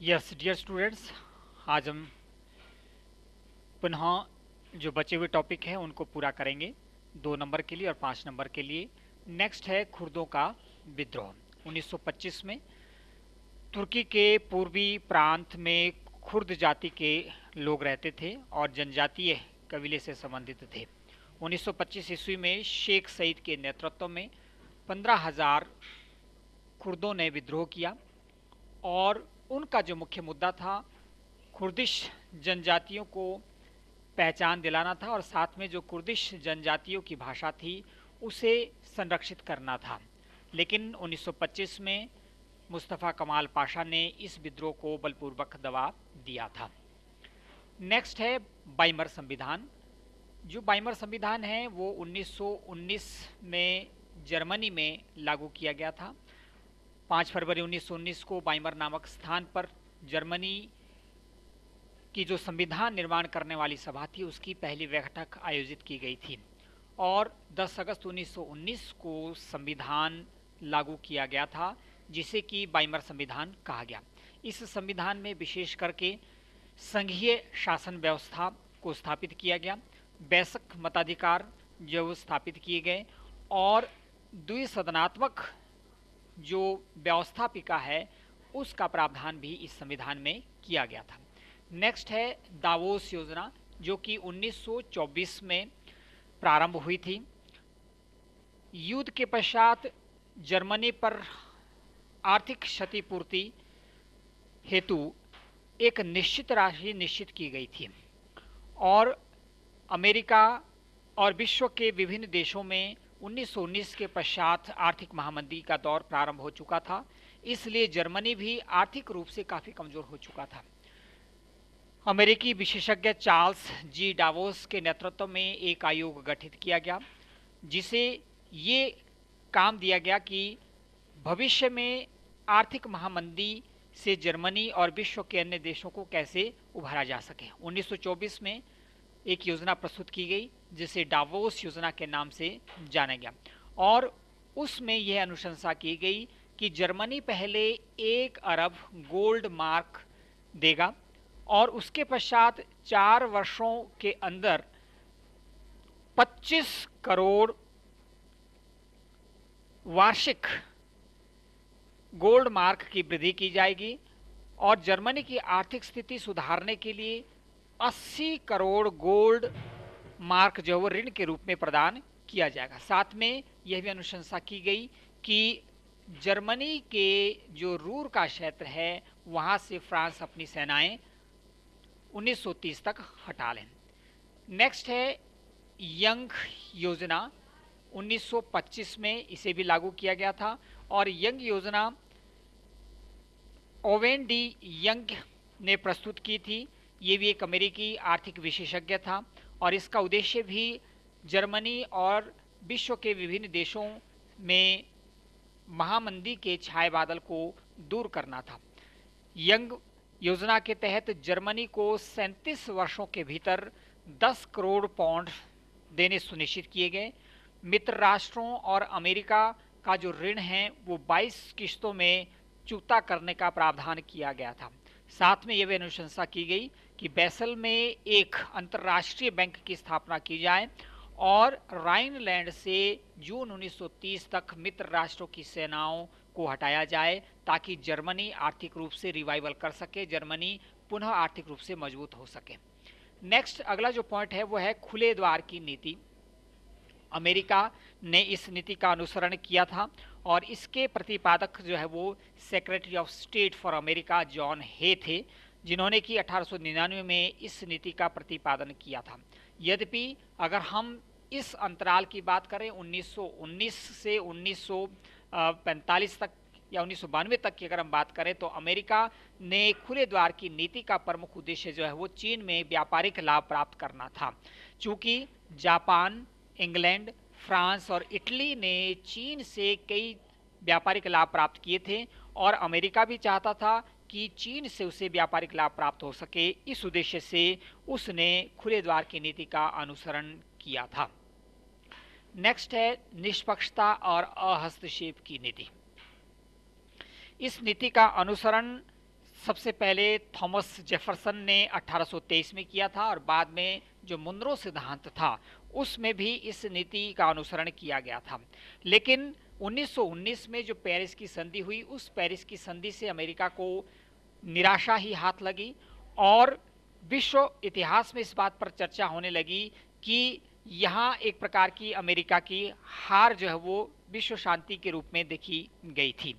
Yes dear students आज हम पुनः जो बचे हुए टॉपिक हैं, उनको पूरा करेंगे। दो नंबर के लिए और पाँच नंबर के लिए। नेक्स्ट है खुर्दों का विद्रोह। 1925 में तुर्की के पूर्वी प्रांत में खुर्द जाति के लोग रहते थे और जनजातीय कबीले से संबंधित थे। 1925 ईस्वी में शेख सईद के नेतृत्व में पंद्रह हज़ार खुर्दों ने विद्रोह किया और उनका जो मुख्य मुद्दा था, कुर्दिश जनजातियों को पहचान दिलाना था और साथ में जो कुर्दिश जनजातियों की भाषा थी, उसे संरक्षित करना था। लेकिन 1925 में मुस्तफ़ा कमाल पाशा ने इस विद्रोह को बलपूर्वक दबा दिया था। नेक्स्ट है बाइमर संविधान। जो बाइमर संविधान है, वो 1919 में जर्मनी में लागू किया गया था। 5 फरवरी 1919 को बाइमर नामक स्थान पर जर्मनी की जो संविधान निर्माण करने वाली सभा थी, उसकी पहली बैठक आयोजित की गई थी। और 10 अगस्त 1919 को संविधान लागू किया गया था, जिसे कि बाइमर संविधान कहा गया। इस संविधान में विशेष करके संघीय शासन व्यवस्था को स्थापित किया गया बैसक मताधिकार जो स्थापित किए गए, और द्विसदनात्मक जो व्यवस्थापिका है, उसका प्रावधान भी इस संविधान में किया गया था। नेक्स्ट है दावोस योजना, जो कि 1924 में प्रारंभ हुई थी। युद्ध के पश्चात जर्मनी पर आर्थिक क्षतिपूर्ति हेतु एक निश्चित राशि निश्चित की गई थी। और अमेरिका और विश्व के विभिन्न देशों में 1919 के पश्चात आर्थिक महामंदी का दौर प्रारंभ हो चुका था, इसलिए जर्मनी भी आर्थिक रूप से काफ़ी कमज़ोर हो चुका था। अमेरिकी विशेषज्ञ चार्ल्स जी डावोस के नेतृत्व में एक आयोग गठित किया गया, जिसे ये काम दिया गया कि भविष्य में आर्थिक महामंदी से जर्मनी और विश्व के अन्य देशों को कैसे उभारा जा सके। 1924 में एक योजना प्रस्तुत की गई जिसे डावोस योजना के नाम से जाना गया। और उसमें यह अनुशंसा की गई कि जर्मनी पहले एक अरब गोल्ड मार्क देगा और उसके पश्चात चार वर्षों के अंदर 25 करोड़ वार्षिक गोल्ड मार्क की वृद्धि की जाएगी और जर्मनी की आर्थिक स्थिति सुधारने के लिए 80 करोड़ गोल्ड मार्क जो है वो ऋण के रूप में प्रदान किया जाएगा। साथ में यह भी अनुशंसा की गई कि जर्मनी के जो रूर का क्षेत्र है, वहाँ से फ्रांस अपनी सेनाएँ 1930 तक हटा लें। नेक्स्ट है यंग योजना। 1925 में इसे भी लागू किया गया था और यंग योजना ओवेन डी यंग ने प्रस्तुत की थी। ये भी एक अमेरिकी आर्थिक विशेषज्ञ था। और इसका उद्देश्य भी जर्मनी और विश्व के विभिन्न देशों में महामंदी के छाए बादल को दूर करना था। यंग योजना के तहत जर्मनी को सैंतीस वर्षों के भीतर 10 करोड़ पौंड देने सुनिश्चित किए गए। मित्र राष्ट्रों और अमेरिका का जो ऋण है, वो 22 किश्तों में चुकता करने का प्रावधान किया गया था। साथ में यह भी अनुशंसा की गई कि बैसल में एक अंतर्राष्ट्रीय बैंक की स्थापना की जाए और राइनलैंड से जून 1930 तक मित्र राष्ट्रों की सेनाओं को हटाया जाए ताकि जर्मनी आर्थिक रूप से रिवाइवल कर सके, जर्मनी पुनः आर्थिक रूप से मज़बूत हो सके। नेक्स्ट अगला जो पॉइंट है, वो है खुले द्वार की नीति। अमेरिका ने इस नीति का अनुसरण किया था और इसके प्रतिपादक जो है वो secretary of state for America John Hay थे। जिन्होंने कि अठारह सौ निन्यानवे में इस नीति का प्रतिपादन किया था। यद्यपि अगर हम इस अंतराल की बात करें 1919 से 1945 तक या उन्नीस सौ बानवे तक की अगर हम बात करें तो अमेरिका ने खुले द्वार की नीति का प्रमुख उद्देश्य जो है, वो चीन में व्यापारिक लाभ प्राप्त करना था। चूँकि जापान, इंग्लैंड, फ्रांस और इटली ने चीन से कई व्यापारिक लाभ प्राप्त किए थे और अमेरिका भी चाहता था कि चीन से उसे व्यापारिक लाभ प्राप्त हो सके, इस उद्देश्य से उसने खुले द्वार की नीति का अनुसरण किया था। नेक्स्ट है, निष्पक्षता और अहस्तक्षेप की नीति। इस नीति का अनुसरण सबसे पहले थॉमस जेफरसन ने 1823 में किया था और बाद में जो मुनरो सिद्धांत था, उसमें भी इस नीति का अनुसरण किया गया था। लेकिन 1919 में जो पेरिस की संधि हुई, उस पेरिस की संधि से अमेरिका को निराशा ही हाथ लगी और विश्व इतिहास में इस बात पर चर्चा होने लगी कि यहाँ एक प्रकार की अमेरिका की हार जो है वो विश्व शांति के रूप में देखी गई थी।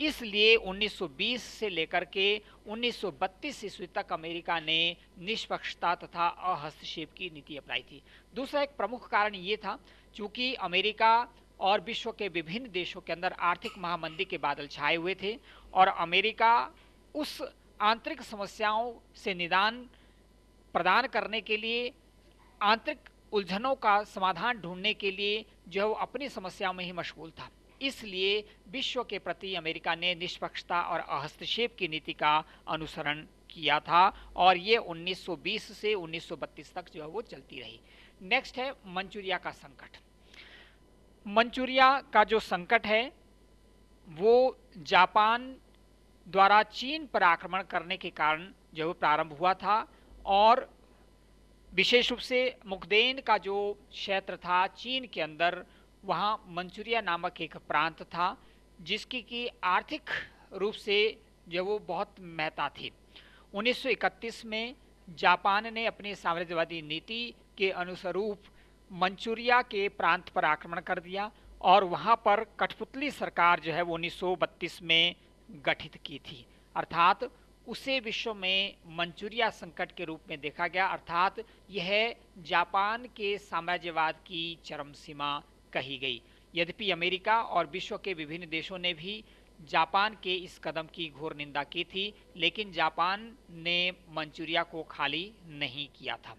इसलिए 1920 से लेकर के 1932 ईस्वी तक अमेरिका ने निष्पक्षता तथा अहस्तक्षेप की नीति अपनाई थी। दूसरा एक प्रमुख कारण ये था, चूँकि अमेरिका और विश्व के विभिन्न देशों के अंदर आर्थिक महामंदी के बादल छाए हुए थे और अमेरिका उस आंतरिक समस्याओं से निदान प्रदान करने के लिए, आंतरिक उलझनों का समाधान ढूँढने के लिए जो है वो अपनी समस्याओं में ही मशगूल था। इसलिए विश्व के प्रति अमेरिका ने निष्पक्षता और हस्तक्षेप की नीति का अनुसरण किया था और ये 1920 से 1932 तक जो है वो चलती रही। नेक्स्ट है मंचूरिया का संकट। मंचूरिया का जो संकट है, वो जापान द्वारा चीन पर आक्रमण करने के कारण जो प्रारंभ हुआ था और विशेष रूप से मुखदेन का जो क्षेत्र था चीन के अंदर, वहाँ मंचूरिया नामक एक प्रांत था, जिसकी की आर्थिक रूप से जो वो बहुत महत्ता थी। 1931 में जापान ने अपनी साम्राज्यवादी नीति के अनुस्वरूप मंचूरिया के प्रांत पर आक्रमण कर दिया और वहाँ पर कठपुतली सरकार जो है वो 1932 में गठित की थी। अर्थात उसे विश्व में मंचूरिया संकट के रूप में देखा गया। अर्थात यह जापान के साम्राज्यवाद की चरम सीमा कही गई। यद्यपि अमेरिका और विश्व के विभिन्न देशों ने भी जापान के इस कदम की घोर निंदा की थी, लेकिन जापान ने मंचूरिया को खाली नहीं किया था।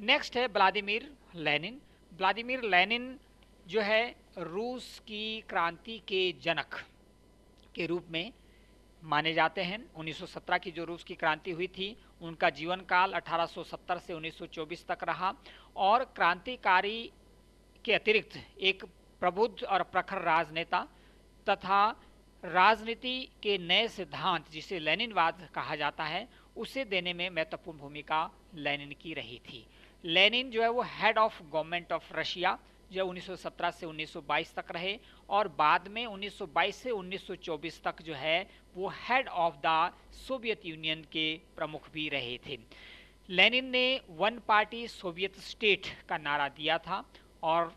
नेक्स्ट है व्लादिमीर लेनिन, व्लादिमीर लेनिन जो है रूस की क्रांति के जनक के रूप में माने जाते हैं। 1917 की जो रूस की क्रांति हुई थी, उनका जीवन काल 1870 से 1924 तक रहा और क्रांतिकारी के अतिरिक्त एक प्रबुद्ध और प्रखर राजनेता तथा राजनीति के नए सिद्धांत जिसे लेनिनवाद कहा जाता है, उसे देने में महत्वपूर्ण भूमिका लेनिन की रही थी। लेनिन जो है वो head of government of Russia जो 1917 से 1922 तक रहे और बाद में 1922 से 1924 तक जो है वो head of the Soviet Union के प्रमुख भी रहे थे। लेनिन ने वन पार्टी सोवियत स्टेट का नारा दिया था और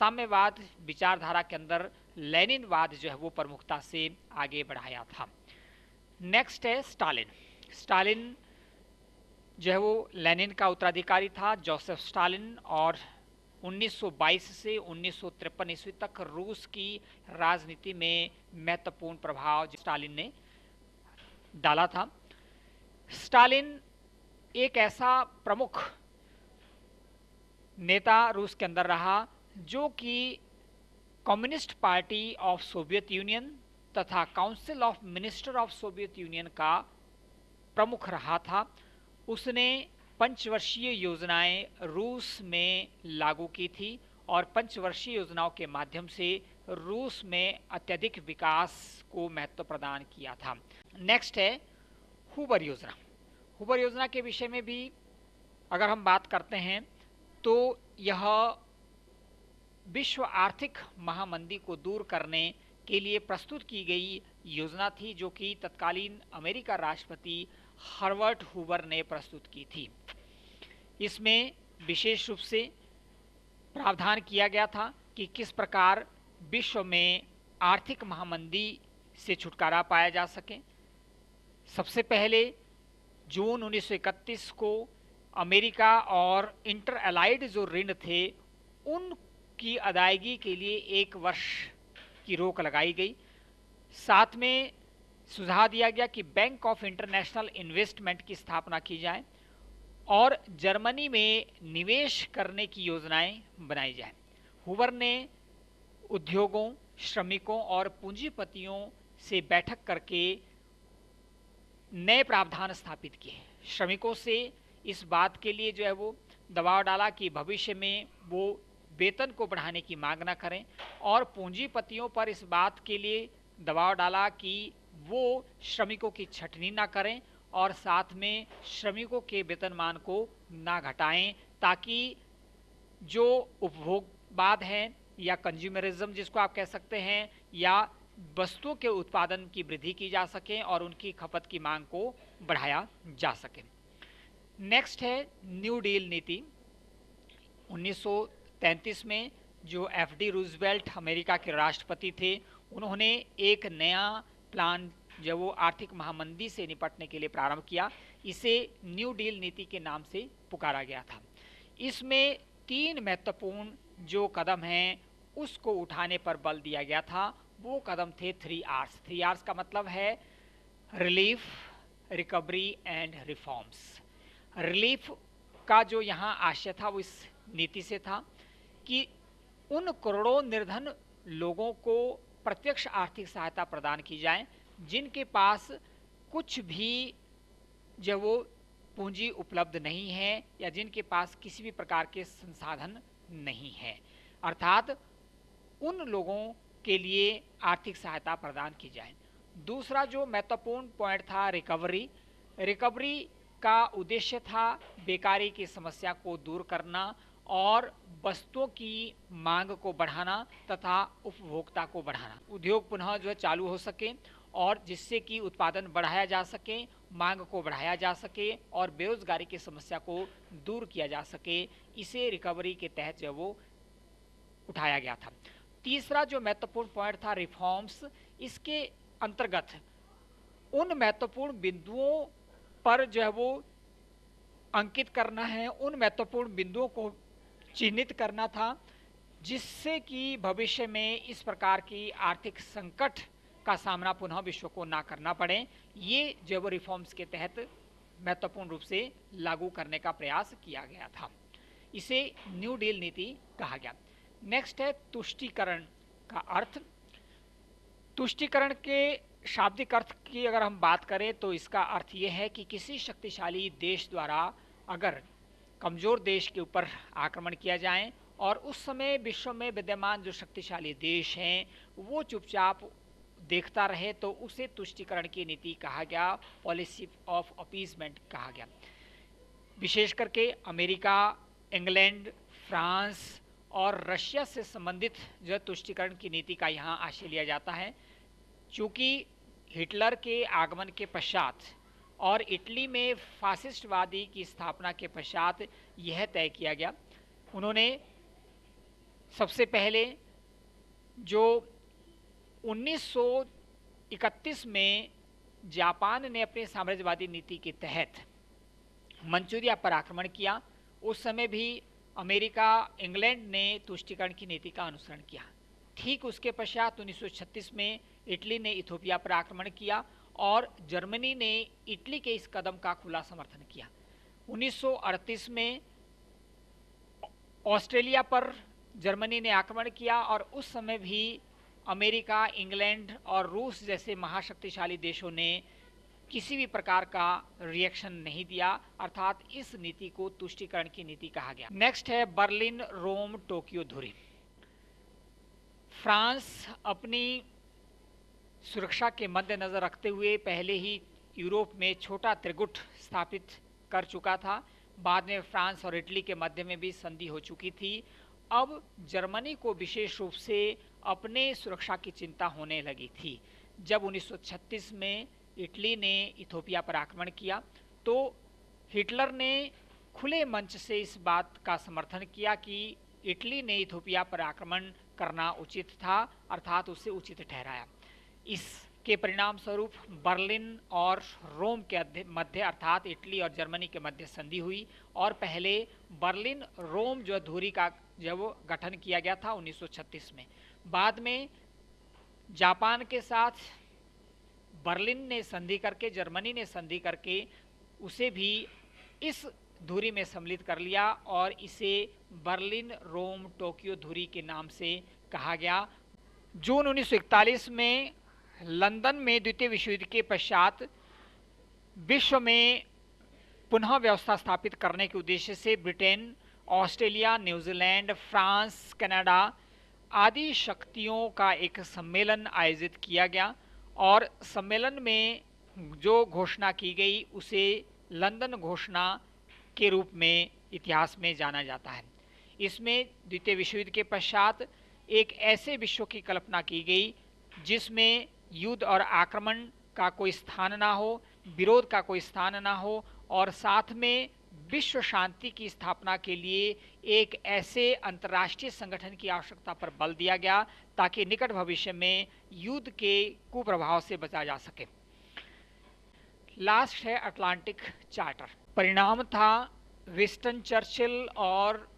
साम्यवाद विचारधारा के अंदर लेनिनवाद जो है वो प्रमुखता से आगे बढ़ाया था। नेक्स्ट है स्टालिन। स्टालिन जो है वो लेनिन का उत्तराधिकारी था, जोसेफ स्टालिन, और 1922 से उन्नीस सौ तिरपन ईस्वी तक रूस की राजनीति में महत्वपूर्ण प्रभाव स्टालिन ने डाला था। स्टालिन एक ऐसा प्रमुख नेता रूस के अंदर रहा जो कि communist party of Soviet Union तथा council of minister of Soviet Union का प्रमुख रहा था। उसने पंचवर्षीय योजनाएँ रूस में लागू की थी और पंचवर्षीय योजनाओं के माध्यम से रूस में अत्यधिक विकास को महत्व प्रदान किया था। नेक्स्ट है, हुबर योजना। हुबर योजना के विषय में भी अगर हम बात करते हैं तो यह विश्व आर्थिक महामंदी को दूर करने के लिए प्रस्तुत की गई योजना थी, जो कि तत्कालीन अमेरिका राष्ट्रपति हर्वर्ट हुबर ने प्रस्तुत की थी। इसमें विशेष रूप से प्रावधान किया गया था कि किस प्रकार विश्व में आर्थिक महामंदी से छुटकारा पाया जा सके। सबसे पहले जून 1931 को अमेरिका और इंटर अलाइड जो ऋण थे उनकी अदायगी के लिए एक वर्ष की रोक लगाई गई। साथ में सुझाव दिया गया कि बैंक ऑफ़ इंटरनेशनल इन्वेस्टमेंट की स्थापना की जाए और जर्मनी में निवेश करने की योजनाएँ बनाई जाए। हुवर ने उद्योगों, श्रमिकों और पूंजीपतियों से बैठक करके नए प्रावधान स्थापित किए श्रमिकों से इस बात के लिए जो है वो दबाव डाला कि भविष्य में वो वेतन को बढ़ाने की मांग ना करें और पूंजीपतियों पर इस बात के लिए दबाव डाला कि वो श्रमिकों की छटनी ना करें और साथ में श्रमिकों के वेतनमान को ना घटाएँ, ताकि जो उपभोगवाद है या कंज्यूमरिज्म जिसको आप कह सकते हैं, या वस्तुओं के उत्पादन की वृद्धि की जा सके और उनकी खपत की मांग को बढ़ाया जा सके। नेक्स्ट है न्यू डील नीति। 1933 में जो एफ़ डी अमेरिका के राष्ट्रपति थे, उन्होंने एक नया प्लान जब वो आर्थिक महामंदी से निपटने के लिए प्रारंभ किया, इसे न्यू डील नीति के नाम से पुकारा गया था। इसमें तीन महत्वपूर्ण जो कदम हैं, उसको उठाने पर बल दिया गया था। वो कदम थे थ्री आर्स थ्री आर्स का मतलब है relief recovery and reforms relief का जो यहाँ आशय था, वो इस नीति से था कि उन करोड़ों निर्धन लोगों को प्रत्यक्ष आर्थिक सहायता प्रदान की जाए जिनके पास कुछ भी जब वो पूंजी उपलब्ध नहीं है या जिनके पास किसी भी प्रकार के संसाधन नहीं है। अर्थात उन लोगों के लिए आर्थिक सहायता प्रदान की जाए। दूसरा जो महत्वपूर्ण पॉइंट था रिकवरी रिकवरी का उद्देश्य था बेकारी की समस्या को दूर करना और वस्तुओं की मांग को बढ़ाना तथा उपभोक्ता को बढ़ाना। उद्योग पुनः जो है चालू हो सके और जिससे कि उत्पादन बढ़ाया जा सके, मांग को बढ़ाया जा सके और बेरोजगारी की समस्या को दूर किया जा सके, इसे रिकवरी के तहत जो वो उठाया गया था। तीसरा जो महत्वपूर्ण पॉइंट था रिफॉर्म्स इसके अंतर्गत उन महत्वपूर्ण बिंदुओं पर जो है वो अंकित करना है, उन महत्वपूर्ण बिंदुओं को चिन्हित करना था, जिससे कि भविष्य में इस प्रकार की आर्थिक संकट का सामना पुनः विश्व को ना करना पड़े। ये जो रिफॉर्म्स के तहत महत्वपूर्ण रूप से लागू करने का प्रयास किया गया था। इसे न्यू डील नीति कहा गया। नेक्स्ट है तुष्टिकरण का अर्थ। तुष्टिकरण के शाब्दिक अर्थ की अगर हम बात करें तो इसका अर्थ ये है कि किसी शक्तिशाली देश द्वारा अगर कमज़ोर देश के ऊपर आक्रमण किया जाए और उस समय विश्व में विद्यमान जो शक्तिशाली देश हैं, वो चुपचाप देखता रहे तो उसे तुष्टिकरण की नीति कहा गया पॉलिसी ऑफ़ अपीजमेंट कहा गया। विशेष करके अमेरिका, इंग्लैंड, फ्रांस और रशिया से संबंधित जो तुष्टिकरण की नीति का यहाँ आशय लिया जाता है, चूँकि हिटलर के आगमन के पश्चात और इटली में फासिस्टवादी की स्थापना के पश्चात यह तय किया गया। उन्होंने सबसे पहले जो 1931 में जापान ने अपने साम्राज्यवादी नीति के तहत मंचूरिया पर आक्रमण किया। उस समय भी अमेरिका, इंग्लैंड ने तुष्टिकरण की नीति का अनुसरण किया। ठीक उसके पश्चात 1936 में इटली ने इथोपिया पर आक्रमण किया और जर्मनी ने इटली के इस कदम का खुला समर्थन किया। 1938 में ऑस्ट्रेलिया पर जर्मनी ने आक्रमण किया और उस समय भी अमेरिका, इंग्लैंड और रूस जैसे महाशक्तिशाली देशों ने किसी भी प्रकार का रिएक्शन नहीं दिया, अर्थात इस नीति को तुष्टिकरण की नीति कहा गया। नेक्स्ट है बर्लिन, रोम, टोक्यो, धुरी। फ्रांस अपनी सुरक्षा के मद्देनजर रखते हुए पहले ही यूरोप में छोटा त्रिगुट स्थापित कर चुका था। बाद में फ्रांस और इटली के मध्य में भी संधि हो चुकी थी अब जर्मनी को विशेष रूप से अपने सुरक्षा की चिंता होने लगी थी। जब 1936 में इटली ने इथोपिया पर आक्रमण किया तो हिटलर ने खुले मंच से इस बात का समर्थन किया कि इटली ने इथोपिया पर आक्रमण करना उचित था, अर्थात उसे उचित ठहराया। इसके परिणाम स्वरूप बर्लिन और रोम के मध्य अर्थात इटली और जर्मनी के मध्य संधि हुई और पहले बर्लिन रोम जो धूरी का जब गठन किया गया था 1936 में। बाद में जापान के साथ बर्लिन ने संधि करके, जर्मनी ने संधि करके उसे भी इस धुरी में सम्मिलित कर लिया और इसे बर्लिन, रोम, टोक्यो धुरी के नाम से कहा गया। जून 1941 में लंदन में द्वितीय विश्व युद्ध के पश्चात विश्व में पुनः व्यवस्था स्थापित करने के उद्देश्य से Britain Australia, New Zealand, France, Canada आदि शक्तियों का एक सम्मेलन आयोजित किया गया और सम्मेलन में जो घोषणा की गई, उसे लंदन घोषणा के रूप में, इतिहास में जाना जाता है। इसमें द्वितीय विश्व युद्ध के पश्चात एक ऐसे विश्व की कल्पना की गई, जिसमें युद्ध और आक्रमण का कोई स्थान ना हो, विरोध का कोई स्थान ना हो और साथ में विश्व शांति की स्थापना के लिए एक ऐसे अंतर्राष्ट्रीय संगठन की आवश्यकता पर बल दिया गया ताकि निकट भविष्य में युद्ध के कुप्रभाव से बचा जा सके। लास्ट है अटलांटिक चार्टर। परिणाम था विस्टन चर्चिल और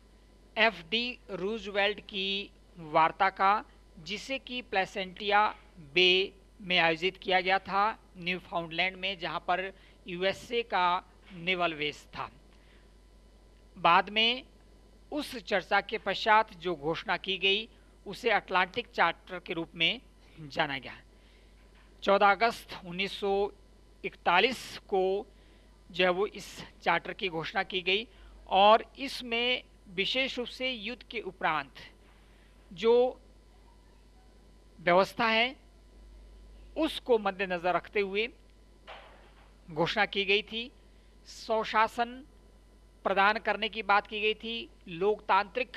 एफ़ डी रूजवेल्ट की वार्ता का, जिसे कि प्लेसेंटिया बे में आयोजित किया गया था न्यू फाउंडलैंड में, जहाँ पर यूएसए का नेवल बेस था। बाद में उस चर्चा के पश्चात जो घोषणा की गई, उसे अटलांटिक चार्टर के रूप में जाना गया। 14 अगस्त 1941 को जो है वो इस चार्टर की घोषणा की गई और इसमें विशेष रूप से युद्ध के उपरांत जो व्यवस्था है, उसको मद्देनजर रखते हुए घोषणा की गई थी। स्वशासन प्रदान करने की बात की गई थी, लोकतांत्रिक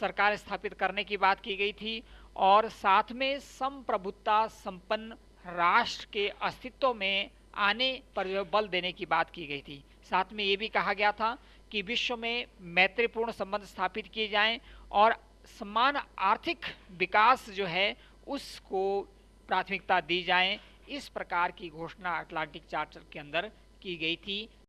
सरकार स्थापित करने की बात की गई थी, और साथ में संप्रभुता संपन्न राष्ट्र के अस्तित्व में आने पर बल देने की बात की गई थी। साथ में ये भी कहा गया था कि विश्व में मैत्रीपूर्ण संबंध स्थापित किए जाएँ और समान आर्थिक विकास जो है उसको प्राथमिकता दी जाए। इस प्रकार की घोषणा अटलांटिक चार्टर के अंदर की गई थी।